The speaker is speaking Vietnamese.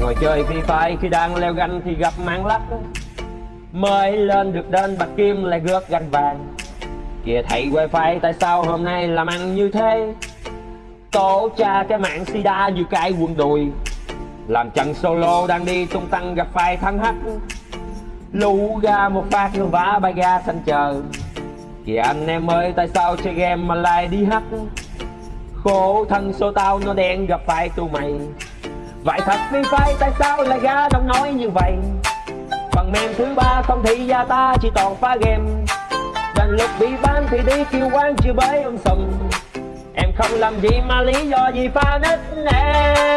ngồi chơi phi phai khi đang leo ganh thì gặp mạng lắc. Mới lên được đến bạc kim lại gớt ganh vàng. Kìa thầy wifi, tại sao hôm nay làm ăn như thế? Tổ cha cái mạng sida như cái quân đùi. Làm trận solo đang đi, tung tăng gặp phải thắng hắc. Lũ ra một phát rồi vã bay ga xanh chờ. Kìa anh em ơi, tại sao chơi game mà lại đi hắc? Khổ thân số tao, nó đen gặp phải tụi mày vậy thật phi phai, tại sao lại ra đông nói như vậy? Phần mềm thứ ba không thì gia ta chỉ toàn phá game. Đành lúc bị bán thì đi kêu quán chưa bới ông sùng em không làm gì mà lý do gì pha nít nè.